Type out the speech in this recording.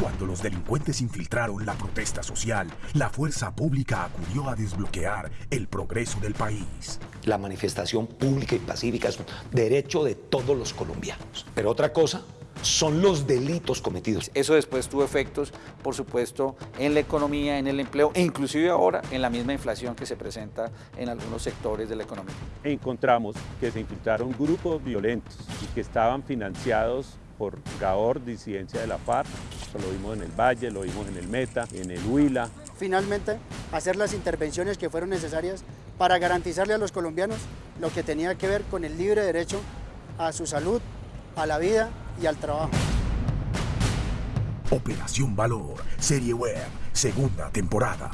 Cuando los delincuentes infiltraron la protesta social, la fuerza pública acudió a desbloquear el progreso del país. La manifestación pública y pacífica es un derecho de todos los colombianos. Pero otra cosa son los delitos cometidos. Eso después tuvo efectos, por supuesto, en la economía, en el empleo e inclusive ahora en la misma inflación que se presenta en algunos sectores de la economía. Encontramos que se infiltraron grupos violentos y que estaban financiados por Gaor, disidencia de la FARC, Eso lo vimos en el Valle, lo vimos en el Meta, en el Huila. Finalmente, hacer las intervenciones que fueron necesarias para garantizarle a los colombianos lo que tenía que ver con el libre derecho a su salud, a la vida y al trabajo. Operación Valor, serie web, segunda temporada.